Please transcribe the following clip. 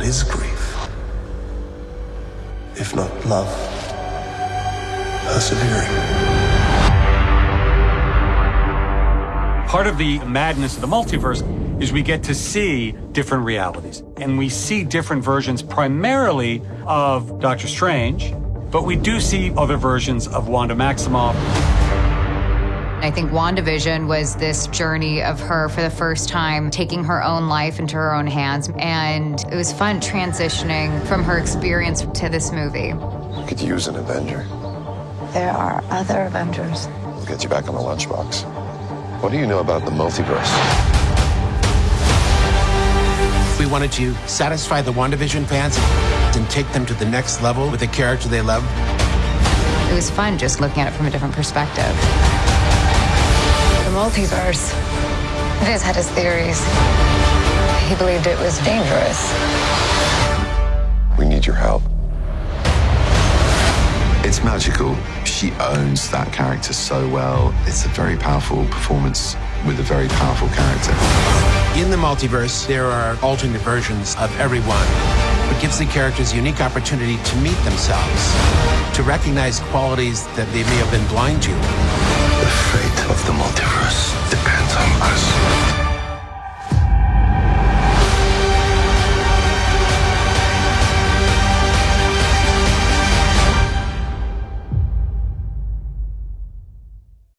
what is grief? If not love, persevering. Part of the madness of the multiverse is we get to see different realities. And we see different versions primarily of Doctor Strange, but we do see other versions of Wanda Maximoff. I think WandaVision was this journey of her for the first time taking her own life into her own hands. And it was fun transitioning from her experience to this movie. We Could use an Avenger. There are other Avengers. We'll get you back on the lunchbox. What do you know about the multiverse? We wanted to satisfy the WandaVision fans and take them to the next level with a character they love. It was fun just looking at it from a different perspective. The multiverse. Viz had his theories. He believed it was dangerous. We need your help. It's magical. She owns that character so well. It's a very powerful performance with a very powerful character. In the multiverse, there are alternate versions of everyone. It gives the characters unique opportunity to meet themselves, to recognize qualities that they may have been blind to.